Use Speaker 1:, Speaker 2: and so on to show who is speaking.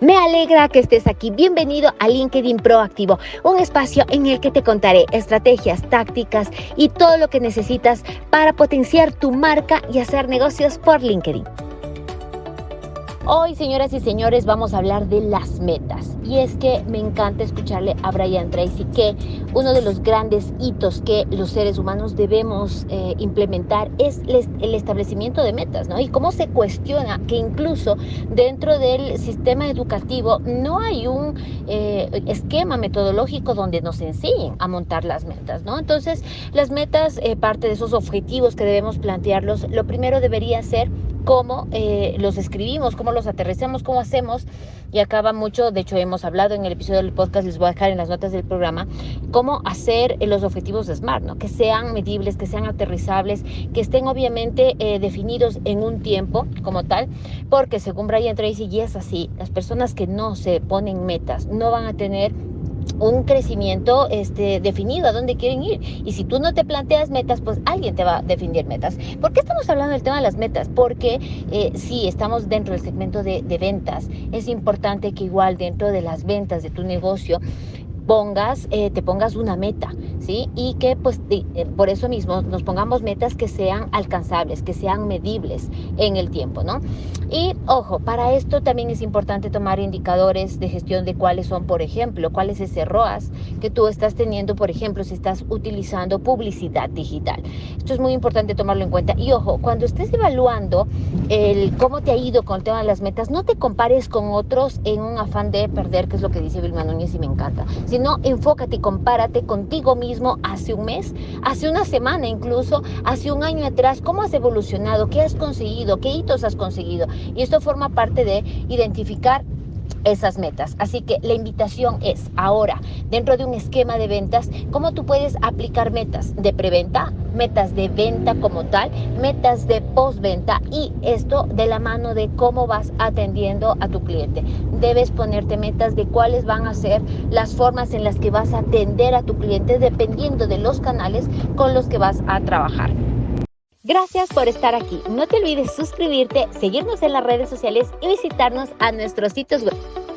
Speaker 1: Me alegra que estés aquí. Bienvenido a LinkedIn Proactivo, un espacio en el que te contaré estrategias, tácticas y todo lo que necesitas para potenciar tu marca y hacer negocios por LinkedIn. Hoy, señoras y señores, vamos a hablar de las metas. Y es que me encanta escucharle a Brian Tracy que uno de los grandes hitos que los seres humanos debemos eh, implementar es el establecimiento de metas, ¿no? Y cómo se cuestiona que incluso dentro del sistema educativo no hay un eh, esquema metodológico donde nos enseñen a montar las metas, ¿no? Entonces, las metas, eh, parte de esos objetivos que debemos plantearlos, lo primero debería ser cómo eh, los escribimos, cómo los aterrizamos, cómo hacemos. Y acaba mucho, de hecho hemos hablado en el episodio del podcast, les voy a dejar en las notas del programa, cómo hacer eh, los objetivos de SMART, ¿no? que sean medibles, que sean aterrizables, que estén obviamente eh, definidos en un tiempo como tal, porque según Brian Tracy, y es así, las personas que no se ponen metas no van a tener un crecimiento este, definido a dónde quieren ir. Y si tú no te planteas metas, pues alguien te va a definir metas. ¿Por qué estamos hablando del tema de las metas? Porque eh, si estamos dentro del segmento de, de ventas. Es importante que igual dentro de las ventas de tu negocio pongas, eh, te pongas una meta, ¿sí? Y que pues eh, por eso mismo nos pongamos metas que sean alcanzables, que sean medibles en el tiempo, ¿no? Y ojo, para esto también es importante tomar indicadores de gestión de cuáles son, por ejemplo, cuál es ese ROAS que tú estás teniendo, por ejemplo, si estás utilizando publicidad digital. Esto es muy importante tomarlo en cuenta. Y ojo, cuando estés evaluando el cómo te ha ido con el tema de las metas, no te compares con otros en un afán de perder, que es lo que dice Vilma Núñez y me encanta no, enfócate y compárate contigo hace un mes, hace una semana incluso, hace un año atrás, cómo has evolucionado, qué has conseguido, qué hitos has conseguido. Y esto forma parte de identificar esas metas. Así que la invitación es ahora, dentro de un esquema de ventas, cómo tú puedes aplicar metas de preventa, metas de venta como tal, metas de postventa y esto de la mano de cómo vas atendiendo a tu cliente. Debes ponerte metas de cuáles van a ser las formas en las que vas a atender a tu cliente dependiendo de los canales con los que vas a trabajar. Gracias por estar aquí. No te olvides suscribirte, seguirnos en las redes sociales y visitarnos a nuestros sitios web.